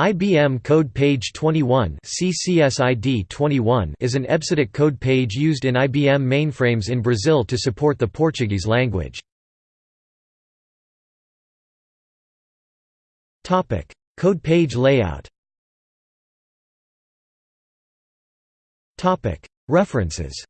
IBM Code Page 21 CCSID 21 is an EBCDIC code page used in IBM mainframes in Brazil to support the Portuguese language. code page layout. References.